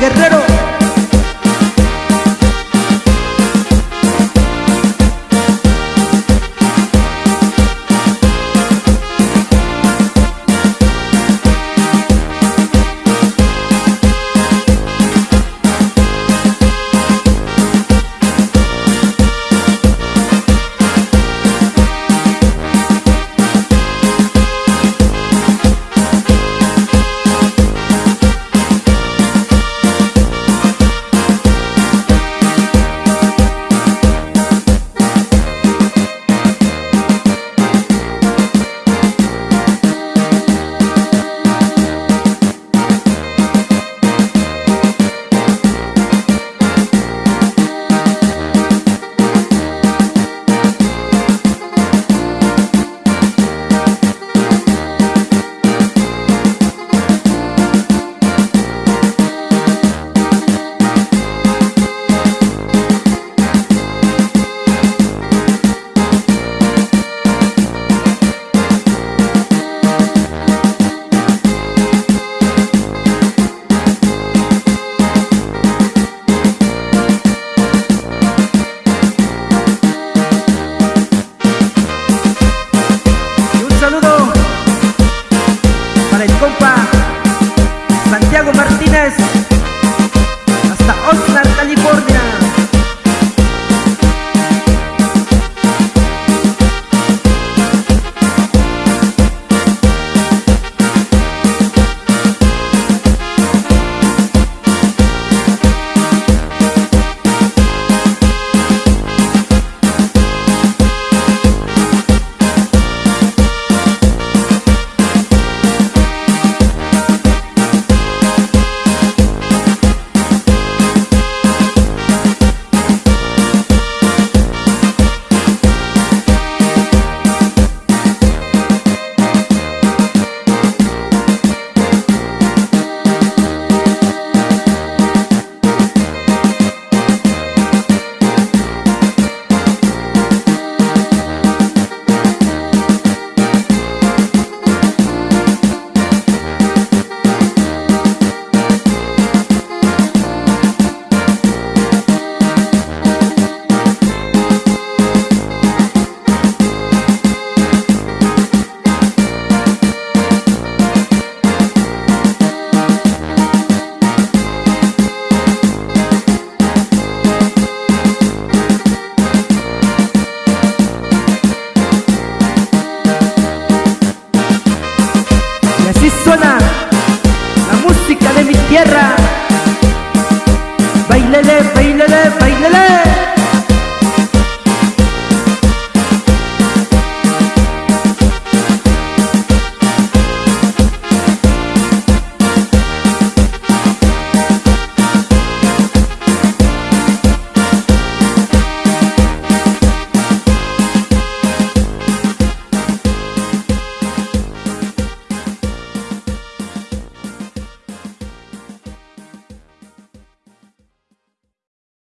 guerrero tierra. Bailele, bailele, bailele.